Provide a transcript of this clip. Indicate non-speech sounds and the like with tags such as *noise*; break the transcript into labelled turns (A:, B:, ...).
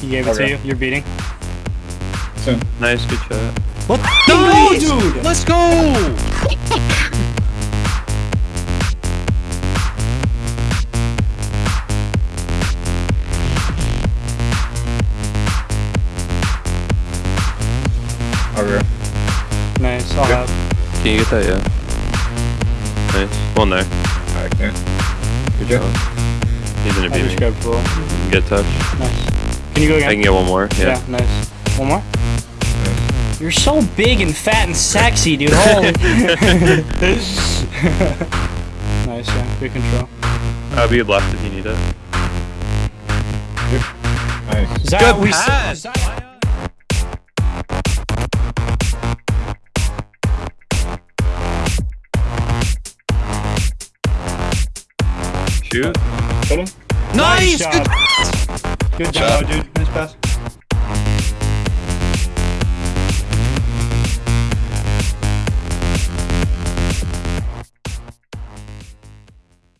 A: He gave it
B: Okay.
A: to you. You're beating.
B: Soon.
C: Nice, good shot.
A: What?
C: Nice!
A: No, dude.
C: Let's go!
B: Over.
A: Nice. I'll
B: Good.
A: have.
C: Can you get that? Yeah. Nice. One there.
B: Alright, okay. Good job.
C: He's gonna
A: I
C: beat
A: just
C: me.
A: grabbed full.
C: Get touch.
A: Nice. Can you go
C: I can get one more. Yeah.
A: Yeah. Nice. One more. You're so big and fat and sexy, dude. *laughs* Holy. *laughs* nice. Yeah. Good control.
C: I'll be a left if you need it.
B: Nice.
A: Is that
C: Good
A: we
C: pass.
A: is
C: Shoot.
B: Kill him.
C: Nice! Good
A: Good job, dude. Nice pass.